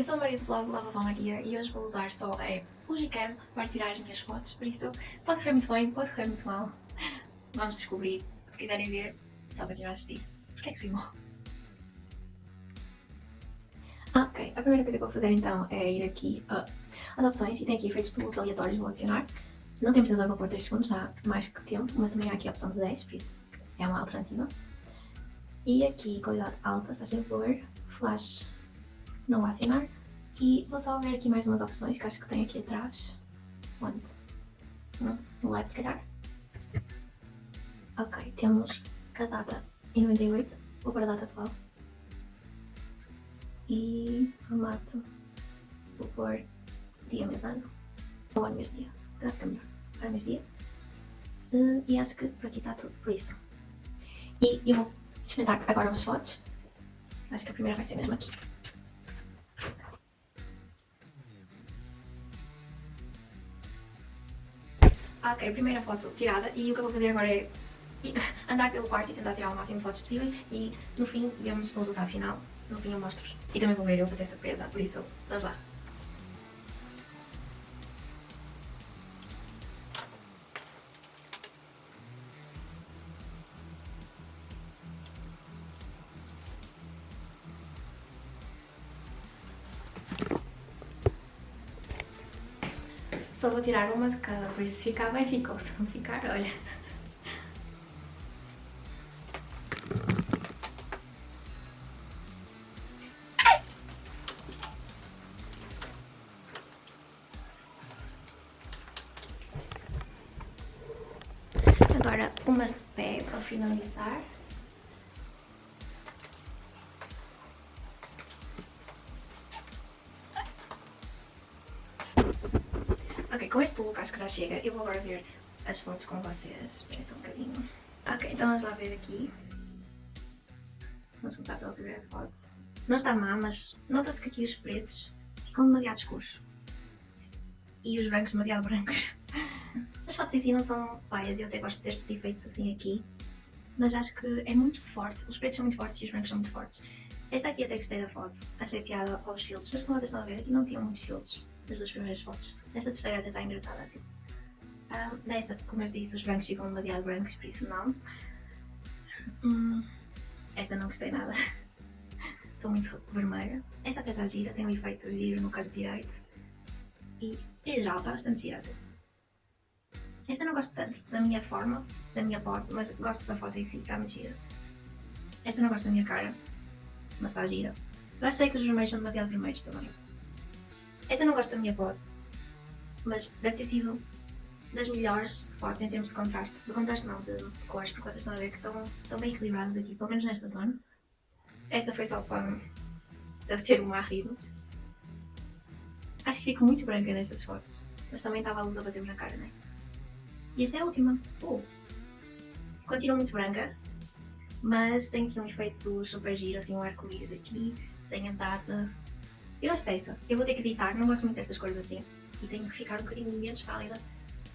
eu sou a Maria do blog Lava Maria e hoje vou usar só a Fujicam para tirar as minhas fotos, por isso pode correr muito bem, pode correr muito mal. Vamos descobrir, se quiserem ver, só para tirar assistir. Porquê é que rimou? Ok, a primeira coisa que vou fazer então é ir aqui uh, às opções e tem aqui efeitos de luz aleatórios, vou adicionar. Não tem precisão, vou pôr 3 segundos, dá mais que tempo, mas também há aqui a opção de 10, por isso é uma alternativa. E aqui qualidade alta, Sasha Blur, Flash não assinar. E vou só ver aqui mais umas opções que acho que tem aqui atrás. Onde? No live se calhar. Ok, temos a data em 98, vou para a data atual. E formato, vou pôr dia, mês, ano. Ou ano, mês, dia. Se fica melhor. Ano, mês, dia. Uh, e acho que por aqui está tudo, por isso. E eu vou experimentar agora umas fotos. Acho que a primeira vai ser mesmo aqui. Ok, primeira foto tirada e o que eu vou fazer agora é andar pelo quarto e tentar tirar o máximo de fotos possíveis e no fim vemos o resultado final, no fim eu mostro-vos. E também vou ver eu fazer surpresa, por isso vamos lá. Só vou tirar uma de cada, por isso ficar bem ficou, se não ficar, olha. Agora umas de pé para finalizar. Com este look acho que já chega. Eu vou agora ver as fotos com vocês. Esperem só um bocadinho. Ok, então vamos lá ver aqui. Vamos começar pela primeira foto. Não está má, mas nota-se que aqui os pretos ficam demasiado escuros. E os brancos demasiado brancos. As fotos em si não são feias, eu até gosto destes efeitos assim aqui. Mas acho que é muito forte. Os pretos são muito fortes e os brancos são muito fortes. Esta aqui até gostei da foto. Achei piada aos filtros, mas como vocês estão a ver, aqui não tinham muitos filtros das duas primeiras fotos. Esta terceira até está engraçada assim. Um, nesta, como eu disse, os brancos ficam demasiado brancos, por isso não. Hum, esta não gostei nada. Estou muito vermelha. Esta até está gira, tem um efeito giro no canto direito. E, em geral, está bastante gira. Esta não gosto tanto da minha forma, da minha pose, mas gosto da foto em si, está muito gira. Esta não gosto da minha cara, mas está gira. Eu achei que os vermelhos são demasiado vermelhos também. Esta não gosto da minha pose, mas deve ter sido das melhores fotos em termos de contraste. De contraste não, de, cores, porque vocês estão a ver que estão, estão bem equilibradas aqui, pelo menos nesta zona. Esta foi só para... deve ter um arrido. Acho que fico muito branca nestas fotos, mas também estava a luz a bater-me na cara, não é? E esta é a última. Uh. Continua muito branca, mas tem aqui um efeito super giro, assim um arco-íris aqui, tem a data, eu gosto dessa. Eu vou ter que editar, não gosto muito destas cores assim. E tenho que ficar um bocadinho menos pálida.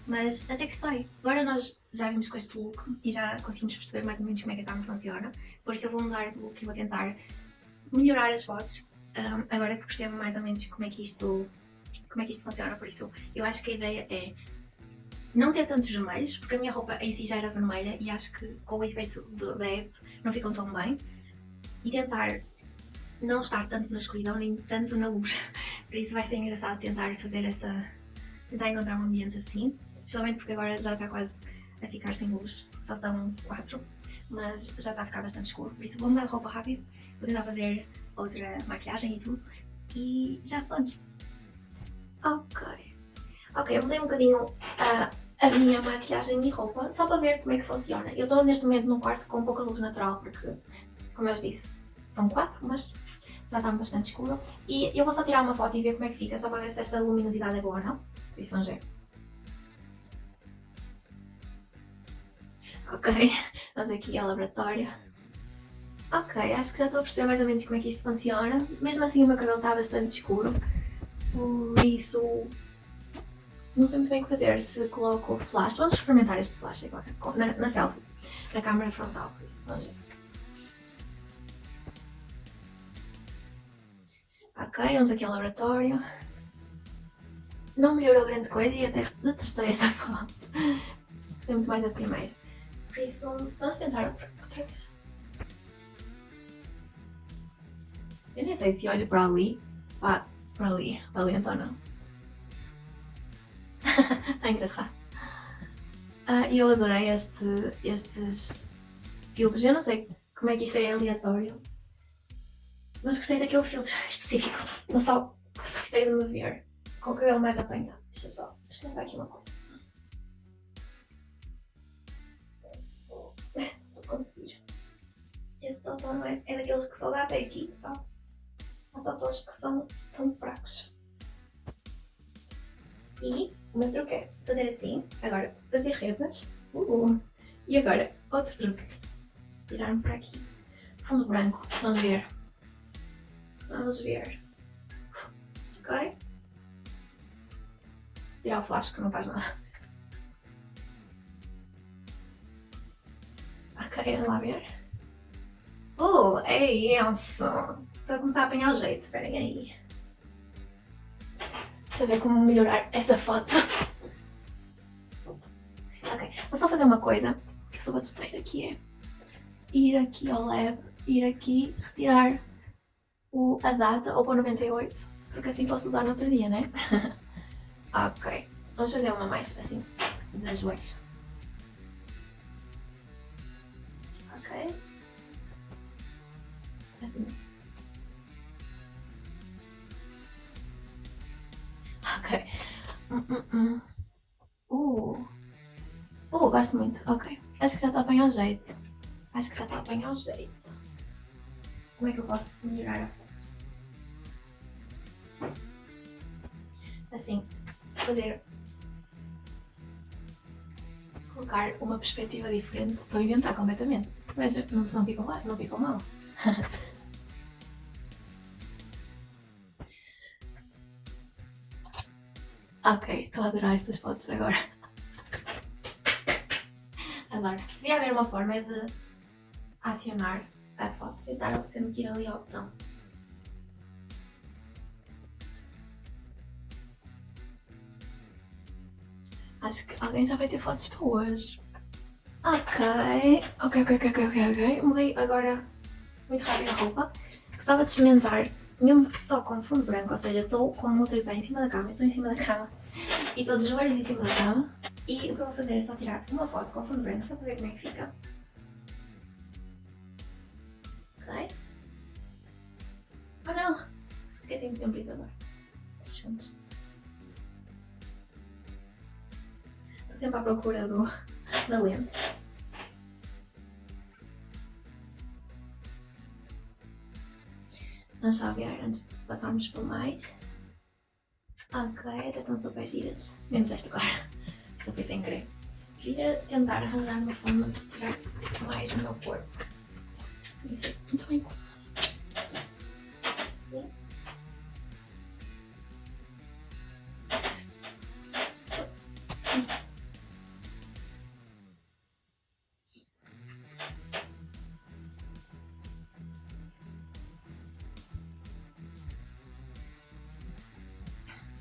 Mas até que gostei. Agora nós já vimos com este look e já conseguimos perceber mais ou menos como é que a câmera funciona. Por isso eu vou mudar de look e vou tentar melhorar as fotos. Um, agora que percebo mais ou menos como é que isto como é que isto funciona. Por isso eu acho que a ideia é não ter tantos vermelhos, porque a minha roupa em si já era vermelha e acho que com o efeito da app não ficam tão bem. E tentar não estar tanto na escuridão nem tanto na luz. Por isso vai ser engraçado tentar fazer essa... tentar encontrar um ambiente assim. Especialmente porque agora já está quase a ficar sem luz, só são 4, mas já está a ficar bastante escuro. Por isso vou mudar de roupa rápido, vou tentar fazer outra maquiagem e tudo e já falamos. Ok. Ok, eu mudei um bocadinho a, a minha maquiagem e roupa só para ver como é que funciona. Eu estou neste momento num quarto com pouca luz natural porque, como eu vos disse, são quatro, mas já está bastante escuro. E eu vou só tirar uma foto e ver como é que fica, só para ver se esta luminosidade é boa ou não. Por isso vamos ver. Ok, vamos aqui ao laboratório. Ok, acho que já estou a perceber mais ou menos como é que isto funciona. Mesmo assim o meu cabelo está bastante escuro, por isso não sei muito bem o que fazer. Se coloco o flash, vamos experimentar este flash agora, na, na selfie, na câmera frontal, por isso vamos ver. Ok, vamos aqui ao laboratório. Não melhorou grande coisa e até detestei essa foto. Gostei muito mais da primeira. Por isso, vamos tentar outra, outra vez. Eu nem sei se olho para ali, para ali, para ali então não. Está engraçado. Ah, eu adorei este, estes filtros. Eu não sei como é que isto é aleatório. Mas gostei daquele filtro específico. No sol, gostei de me ver com o cabelo mais apanhado. Deixa só experimentar aqui uma coisa. Estou a conseguir. Este totó é, é daqueles que só dá até aqui, sabe? Há totós que são tão fracos. E o meu truque é fazer assim, agora fazer redas. Uh, e agora, outro truque. Virar-me para aqui. Fundo branco. Vamos ver. Vamos ver. Ok? Tirar o flash que não faz nada. Ok, vamos lá ver. Uh, é isso! Estou a começar a apanhar o jeito, esperem aí. Deixa eu ver como melhorar esta foto. Ok, vou só fazer uma coisa, que eu sou batuteira, que é ir aqui ao lab, ir aqui, retirar o, a data ou para 98, porque assim posso usar no outro dia, né? ok, vamos fazer uma mais assim, de joelhos. Ok. Assim. Ok. Hum, hum. Uh. Uh, gosto muito. Ok. Acho que já está bem ao jeito. Acho que já está bem ao jeito. Como é que eu posso melhorar a foto? Assim, fazer... Colocar uma perspectiva diferente. Estou a inventar completamente. Mas não, não ficou mal. Não ficou mal. ok, estou a adorar estas fotos agora. Adoro. Devia haver uma forma de acionar a foto sem estar sempre que ir ali ao botão. Acho que alguém já vai ter fotos para hoje. Ok, ok, ok, ok, ok, ok. Mudei agora muito rápido a roupa. Gostava de experimentar, mesmo que só com fundo branco, ou seja, estou com o meu tripé em cima da cama, estou em cima da cama e estou de joelhos em cima da cama. E o que eu vou fazer é só tirar uma foto com fundo branco, só para ver como é que fica. Ok? Oh não! Esqueci de ter brisador. 3 segundos. Estou sempre à procura do, da lente. Vamos ver antes de passarmos por mais. Ok, até estão super giras. Menos esta agora. Só foi sem querer. Queria tentar arranjar uma forma de tirar mais do meu corpo. Isso é muito bem. Sim.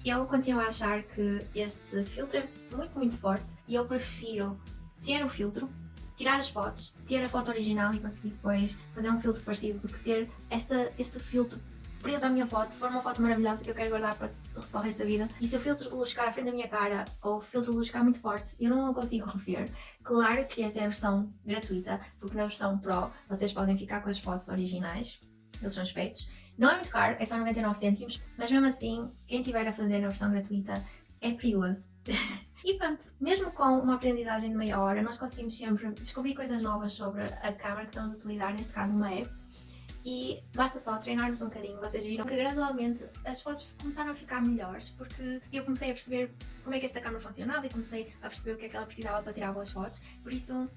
Eu continuo a achar que este filtro é muito, muito forte e eu prefiro ter o filtro, tirar as fotos, ter a foto original e conseguir depois fazer um filtro parecido do que ter esta, este filtro preso à minha foto, se for uma foto maravilhosa que eu quero guardar para, para o resto da vida e se o filtro de luz ficar à frente da minha cara ou o filtro de luz ficar muito forte eu não consigo rever. Claro que esta é a versão gratuita, porque na versão Pro vocês podem ficar com as fotos originais, eles são aspectos, não é muito caro, é só 99 cêntimos, mas mesmo assim, quem tiver a fazer na versão gratuita é perigoso. e pronto, mesmo com uma aprendizagem de meia hora, nós conseguimos sempre descobrir coisas novas sobre a câmera que estamos a utilizar, neste caso uma app, e basta só treinarmos um bocadinho. Vocês viram que gradualmente as fotos começaram a ficar melhores porque eu comecei a perceber como é que esta câmera funcionava e comecei a perceber o que é que ela precisava para tirar boas fotos, por isso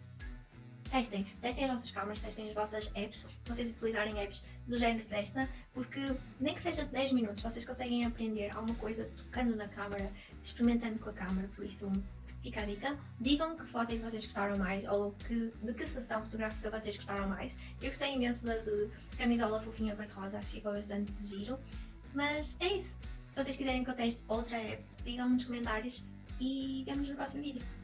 testem, testem as vossas câmaras, testem as vossas apps, se vocês utilizarem apps do género desta, porque nem que seja 10 minutos, vocês conseguem aprender alguma coisa tocando na câmara, experimentando com a câmara, por isso fica a dica. Digam que foto é vocês gostaram mais ou que, de que sessão fotográfica vocês gostaram mais. Eu gostei imenso da de camisola fofinha cor-de-rosa, acho que ficou bastante giro. Mas é isso. Se vocês quiserem que eu teste outra app, digam-me nos comentários e vemos no próximo vídeo.